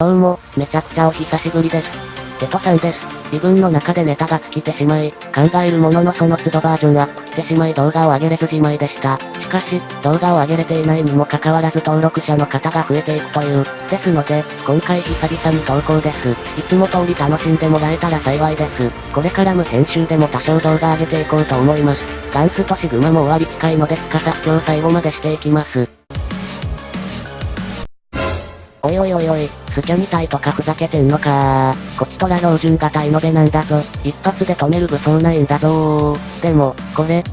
どうも、めちゃくちゃお久しぶりです。テトさんです。自分の中でネタが尽きてしまい、考えるもののその都度バージョンアップしてしまい動画を上げれずじまいでした。しかし、動画を上げれていないにもかかわらず登録者の方が増えていくという。ですので、今回久々に投稿です。いつも通り楽しんでもらえたら幸いです。これから無編集でも多少動画上げていこうと思います。ガンスとシグマも終わり近いので司今日最後までしていきます。おいおいおいおい、スキャみたいとかふざけてんのかー。こちとら標準型イノベなんだぞ。一発で止める武装ないんだぞー。でも、これ、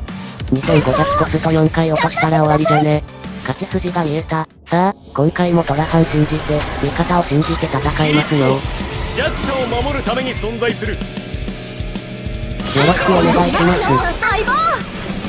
2500コスト4回落としたら終わりじゃね。勝ち筋が見えた。さあ、今回もトラさん信じて、味方を信じて戦いますよ。よ弱者を守るために存在するろしくお願いします。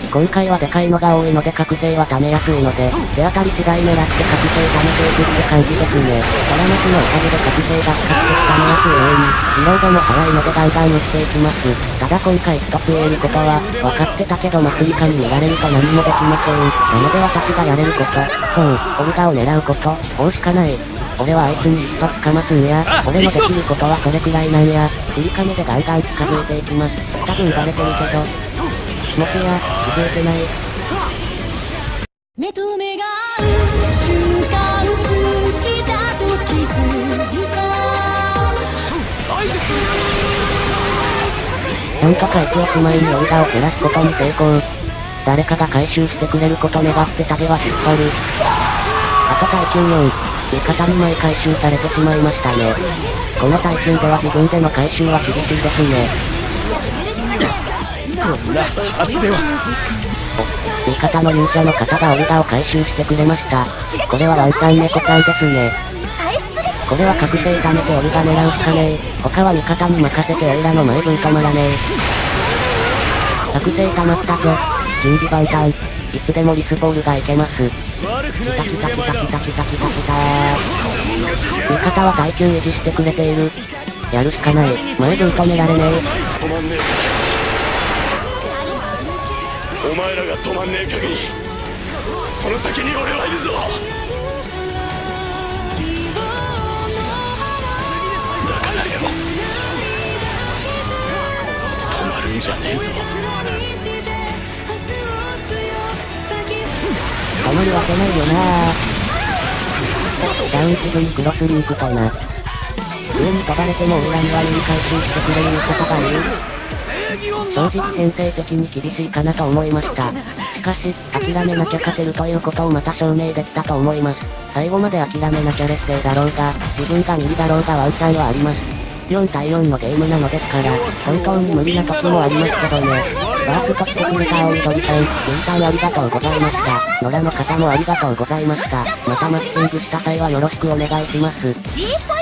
今回はでかいのが多いので覚醒は貯めやすいので、手当たり次第狙って覚醒貯めていくって感じですね。トラマスのおかげで覚醒が使って貯めやすい上に、リロードも早いのでガンガン打っていきます。ただ今回一つ言えることは、分かってたけどマスリカに見られると何もできません。なので私がやれること、そう、オルガを狙うこと、こうしかない。俺はあいつに一つかますんや。俺のできることはそれくらいなんや。振り亀でガンガン近づいていきます。多分バレてるけど。もしや、気づいてない。目と目が合う瞬間好きだと気づいたなんとか1落ち前にオルガを減らすことに成功。誰かが回収してくれること願って旅は引っ張る。あと耐久4。味方に枚回収されてしまいましたね。この耐久では自分での回収は厳しいですね。こんなはずでは味方の勇者の方がオルガを回収してくれました。これはワンちゃん猫ちゃんですね。これは覚醒貯めてオルガ狙うしかねえ。他は味方に任せてオイラの前分止まらねえ。覚醒溜まったぞ。準備万端。いつでもリスボールがいけます。悪くきたきたきたきたきたきたきた味方は耐久維持してくれている。やるしかない。前分止められねえ。お前らが止まんねえ限りその先に俺はいるぞだからよ止まるんじゃねえぞ止まるわけないよなダウンすぐにクロスリンクとな。上に飛ばれても裏には上に回収してくれる味方がいる。正直編成的に厳しいかなと思いました。しかし、諦めなきゃ勝てるということをまた証明できたと思います。最後まで諦めなきゃ劣勢だろうが、自分が右だろうがワンチャンはあります。4対4のゲームなのですから、本当に無理な時もありますけどね。バーストしてくれた青い鳥さん、分担ありがとうございました。野良の方もありがとうございました。またマッチングした際はよろしくお願いします。